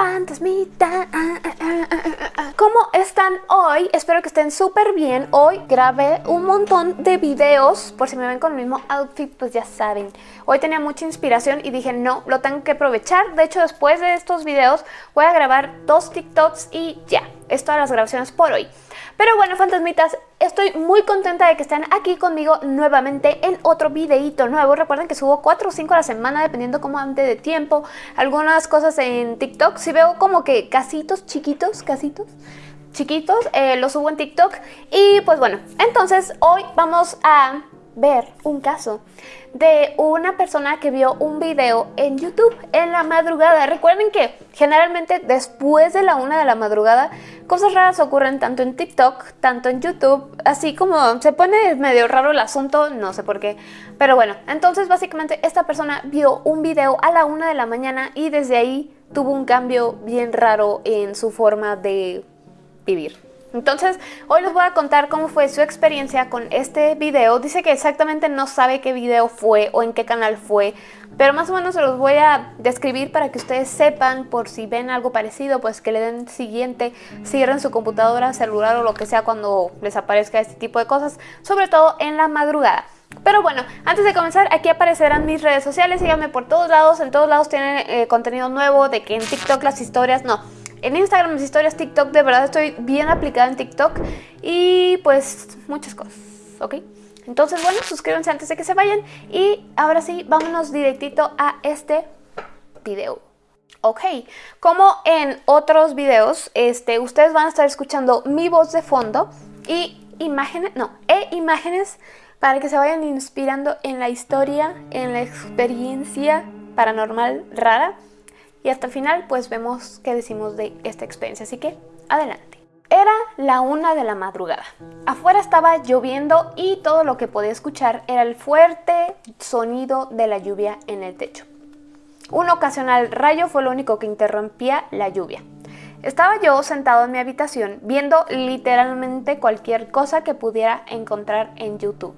fantasmita. ¿Cómo están hoy? Espero que estén súper bien. Hoy grabé un montón de videos. Por si me ven con el mismo outfit, pues ya saben. Hoy tenía mucha inspiración y dije, no, lo tengo que aprovechar. De hecho, después de estos videos voy a grabar dos TikToks y ya. Es todas las grabaciones por hoy. Pero bueno, fantasmitas, estoy muy contenta de que estén aquí conmigo nuevamente en otro videito nuevo. Recuerden que subo 4 o 5 a la semana, dependiendo cómo ande de tiempo. Algunas cosas en TikTok, si veo como que casitos chiquitos, casitos chiquitos, eh, los subo en TikTok. Y pues bueno, entonces hoy vamos a ver un caso de una persona que vio un video en YouTube en la madrugada. Recuerden que generalmente después de la una de la madrugada cosas raras ocurren tanto en TikTok, tanto en YouTube, así como se pone medio raro el asunto, no sé por qué. Pero bueno, entonces básicamente esta persona vio un video a la una de la mañana y desde ahí tuvo un cambio bien raro en su forma de vivir. Entonces, hoy les voy a contar cómo fue su experiencia con este video. Dice que exactamente no sabe qué video fue o en qué canal fue, pero más o menos se los voy a describir para que ustedes sepan por si ven algo parecido, pues que le den siguiente, cierren su computadora, celular o lo que sea cuando les aparezca este tipo de cosas, sobre todo en la madrugada. Pero bueno, antes de comenzar, aquí aparecerán mis redes sociales, síganme por todos lados, en todos lados tienen eh, contenido nuevo, de que en TikTok las historias, no, en Instagram, mis historias, TikTok, de verdad estoy bien aplicada en TikTok y pues muchas cosas, ¿ok? Entonces, bueno, suscríbanse antes de que se vayan y ahora sí, vámonos directito a este video. Ok, como en otros videos, este, ustedes van a estar escuchando mi voz de fondo y imágenes, no, e imágenes para que se vayan inspirando en la historia, en la experiencia paranormal rara y hasta el final pues vemos qué decimos de esta experiencia, así que adelante. Era la una de la madrugada. Afuera estaba lloviendo y todo lo que podía escuchar era el fuerte sonido de la lluvia en el techo. Un ocasional rayo fue lo único que interrumpía la lluvia. Estaba yo sentado en mi habitación viendo literalmente cualquier cosa que pudiera encontrar en YouTube.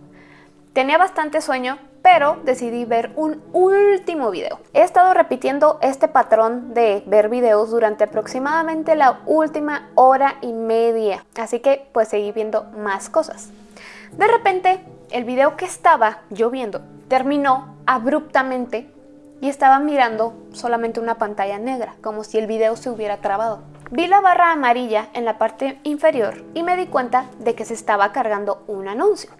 Tenía bastante sueño, pero decidí ver un último video. He estado repitiendo este patrón de ver videos durante aproximadamente la última hora y media, así que pues seguí viendo más cosas. De repente, el video que estaba yo viendo terminó abruptamente y estaba mirando solamente una pantalla negra, como si el video se hubiera trabado. Vi la barra amarilla en la parte inferior y me di cuenta de que se estaba cargando un anuncio.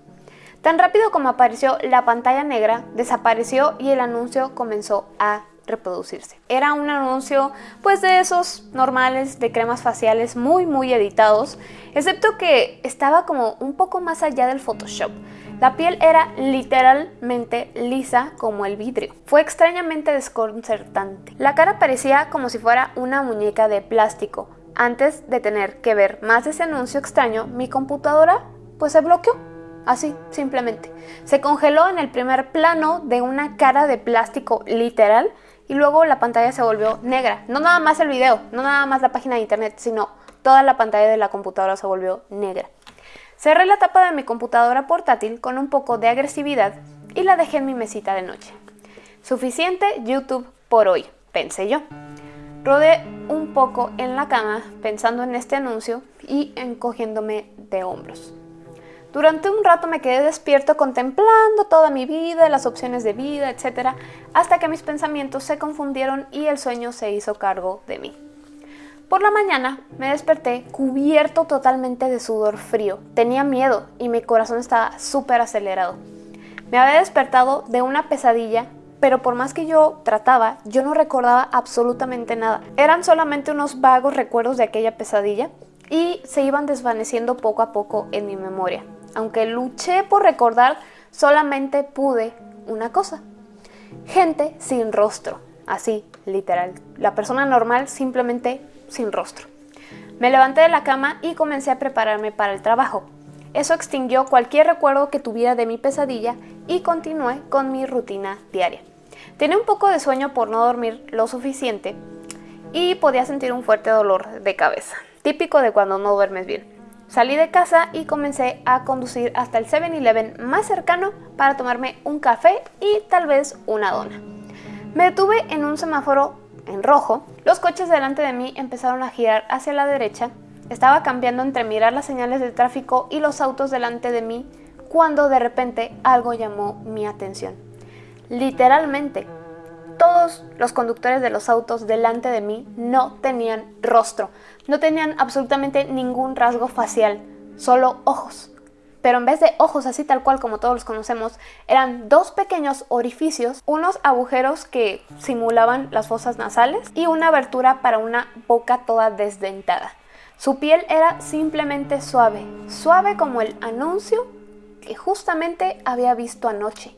Tan rápido como apareció la pantalla negra, desapareció y el anuncio comenzó a reproducirse. Era un anuncio pues de esos normales de cremas faciales muy muy editados, excepto que estaba como un poco más allá del Photoshop. La piel era literalmente lisa como el vidrio. Fue extrañamente desconcertante. La cara parecía como si fuera una muñeca de plástico. Antes de tener que ver más ese anuncio extraño, mi computadora pues se bloqueó. Así, simplemente. Se congeló en el primer plano de una cara de plástico literal y luego la pantalla se volvió negra. No nada más el video, no nada más la página de internet, sino toda la pantalla de la computadora se volvió negra. Cerré la tapa de mi computadora portátil con un poco de agresividad y la dejé en mi mesita de noche. Suficiente YouTube por hoy, pensé yo. Rodé un poco en la cama pensando en este anuncio y encogiéndome de hombros. Durante un rato me quedé despierto contemplando toda mi vida, las opciones de vida, etc. Hasta que mis pensamientos se confundieron y el sueño se hizo cargo de mí. Por la mañana me desperté cubierto totalmente de sudor frío. Tenía miedo y mi corazón estaba súper acelerado. Me había despertado de una pesadilla, pero por más que yo trataba, yo no recordaba absolutamente nada. Eran solamente unos vagos recuerdos de aquella pesadilla y se iban desvaneciendo poco a poco en mi memoria. Aunque luché por recordar, solamente pude una cosa. Gente sin rostro, así, literal. La persona normal simplemente sin rostro. Me levanté de la cama y comencé a prepararme para el trabajo. Eso extinguió cualquier recuerdo que tuviera de mi pesadilla y continué con mi rutina diaria. Tenía un poco de sueño por no dormir lo suficiente y podía sentir un fuerte dolor de cabeza, típico de cuando no duermes bien. Salí de casa y comencé a conducir hasta el 7-Eleven más cercano para tomarme un café y tal vez una dona. Me detuve en un semáforo en rojo Los coches delante de mí empezaron a girar hacia la derecha. Estaba cambiando entre mirar las señales de tráfico y los autos delante de mí cuando de repente algo llamó mi atención. Literalmente, todos los conductores de los autos delante de mí no tenían rostro, no tenían absolutamente ningún rasgo facial, solo ojos. Pero en vez de ojos así tal cual como todos los conocemos, eran dos pequeños orificios, unos agujeros que simulaban las fosas nasales y una abertura para una boca toda desdentada. Su piel era simplemente suave, suave como el anuncio que justamente había visto anoche.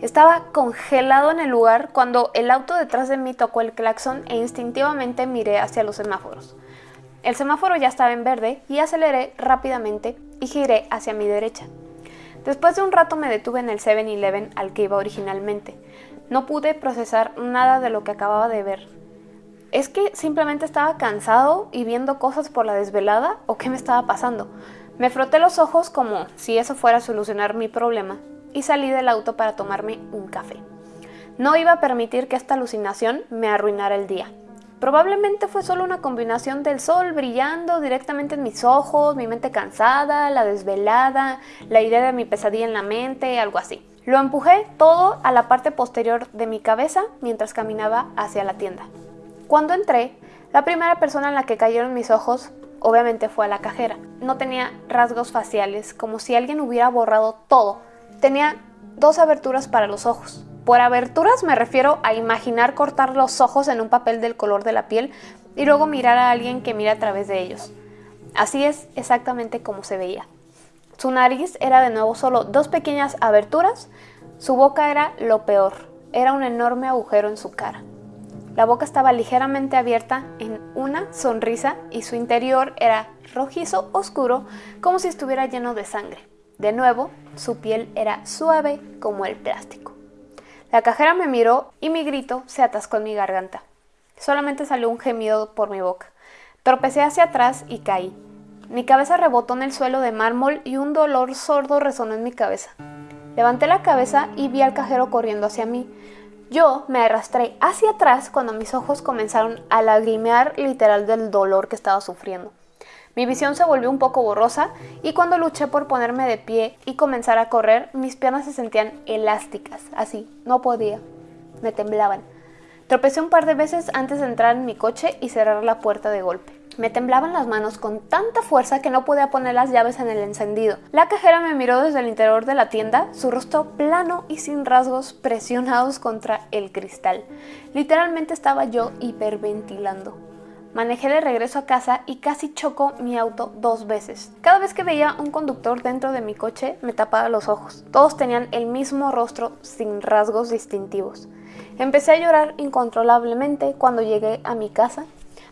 Estaba congelado en el lugar cuando el auto detrás de mí tocó el claxon e instintivamente miré hacia los semáforos. El semáforo ya estaba en verde y aceleré rápidamente y giré hacia mi derecha. Después de un rato me detuve en el 7-Eleven al que iba originalmente. No pude procesar nada de lo que acababa de ver. ¿Es que simplemente estaba cansado y viendo cosas por la desvelada o qué me estaba pasando? Me froté los ojos como si eso fuera a solucionar mi problema y salí del auto para tomarme un café. No iba a permitir que esta alucinación me arruinara el día. Probablemente fue solo una combinación del sol brillando directamente en mis ojos, mi mente cansada, la desvelada, la idea de mi pesadilla en la mente, algo así. Lo empujé todo a la parte posterior de mi cabeza mientras caminaba hacia la tienda. Cuando entré, la primera persona en la que cayeron mis ojos obviamente fue a la cajera. No tenía rasgos faciales, como si alguien hubiera borrado todo. Tenía dos aberturas para los ojos. Por aberturas me refiero a imaginar cortar los ojos en un papel del color de la piel y luego mirar a alguien que mira a través de ellos. Así es exactamente como se veía. Su nariz era de nuevo solo dos pequeñas aberturas, su boca era lo peor, era un enorme agujero en su cara. La boca estaba ligeramente abierta en una sonrisa y su interior era rojizo oscuro como si estuviera lleno de sangre. De nuevo, su piel era suave como el plástico. La cajera me miró y mi grito se atascó en mi garganta. Solamente salió un gemido por mi boca. Tropecé hacia atrás y caí. Mi cabeza rebotó en el suelo de mármol y un dolor sordo resonó en mi cabeza. Levanté la cabeza y vi al cajero corriendo hacia mí. Yo me arrastré hacia atrás cuando mis ojos comenzaron a lagrimear literal del dolor que estaba sufriendo. Mi visión se volvió un poco borrosa y cuando luché por ponerme de pie y comenzar a correr, mis piernas se sentían elásticas, así, no podía, me temblaban. Tropecé un par de veces antes de entrar en mi coche y cerrar la puerta de golpe. Me temblaban las manos con tanta fuerza que no podía poner las llaves en el encendido. La cajera me miró desde el interior de la tienda, su rostro plano y sin rasgos presionados contra el cristal. Literalmente estaba yo hiperventilando. Manejé de regreso a casa y casi chocó mi auto dos veces. Cada vez que veía un conductor dentro de mi coche me tapaba los ojos. Todos tenían el mismo rostro sin rasgos distintivos. Empecé a llorar incontrolablemente cuando llegué a mi casa.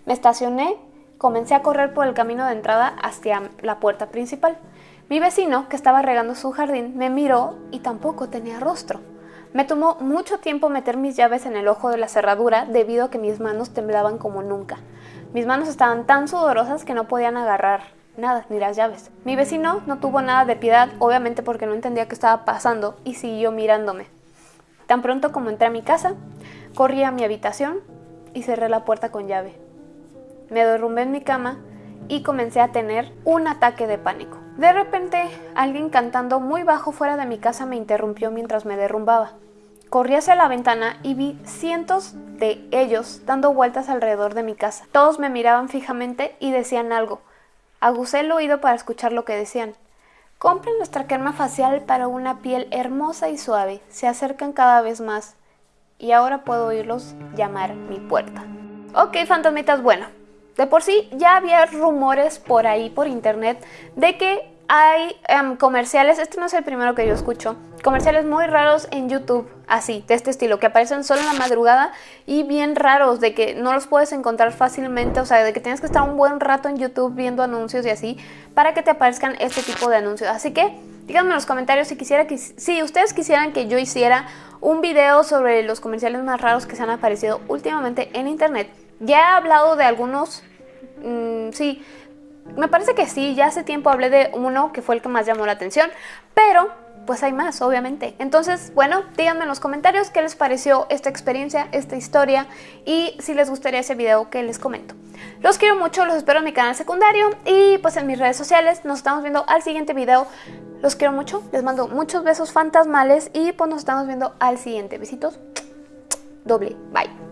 Me estacioné, comencé a correr por el camino de entrada hacia la puerta principal. Mi vecino, que estaba regando su jardín, me miró y tampoco tenía rostro. Me tomó mucho tiempo meter mis llaves en el ojo de la cerradura debido a que mis manos temblaban como nunca. Mis manos estaban tan sudorosas que no podían agarrar nada, ni las llaves. Mi vecino no tuvo nada de piedad, obviamente porque no entendía qué estaba pasando, y siguió mirándome. Tan pronto como entré a mi casa, corrí a mi habitación y cerré la puerta con llave. Me derrumbé en mi cama y comencé a tener un ataque de pánico. De repente, alguien cantando muy bajo fuera de mi casa me interrumpió mientras me derrumbaba. Corrí hacia la ventana y vi cientos de ellos dando vueltas alrededor de mi casa. Todos me miraban fijamente y decían algo. Agusé el oído para escuchar lo que decían. Compren nuestra crema facial para una piel hermosa y suave. Se acercan cada vez más. Y ahora puedo oírlos llamar mi puerta. Ok, fantasmitas, bueno. De por sí ya había rumores por ahí, por internet, de que hay em, comerciales, este no es el primero que yo escucho, comerciales muy raros en YouTube, así, de este estilo, que aparecen solo en la madrugada y bien raros, de que no los puedes encontrar fácilmente, o sea, de que tienes que estar un buen rato en YouTube viendo anuncios y así, para que te aparezcan este tipo de anuncios. Así que díganme en los comentarios si, quisiera que, si ustedes quisieran que yo hiciera un video sobre los comerciales más raros que se han aparecido últimamente en internet. Ya he hablado de algunos, mmm, sí, me parece que sí, ya hace tiempo hablé de uno que fue el que más llamó la atención, pero pues hay más, obviamente. Entonces, bueno, díganme en los comentarios qué les pareció esta experiencia, esta historia y si les gustaría ese video que les comento. Los quiero mucho, los espero en mi canal secundario y pues en mis redes sociales. Nos estamos viendo al siguiente video. Los quiero mucho, les mando muchos besos fantasmales y pues nos estamos viendo al siguiente. Besitos doble. Bye.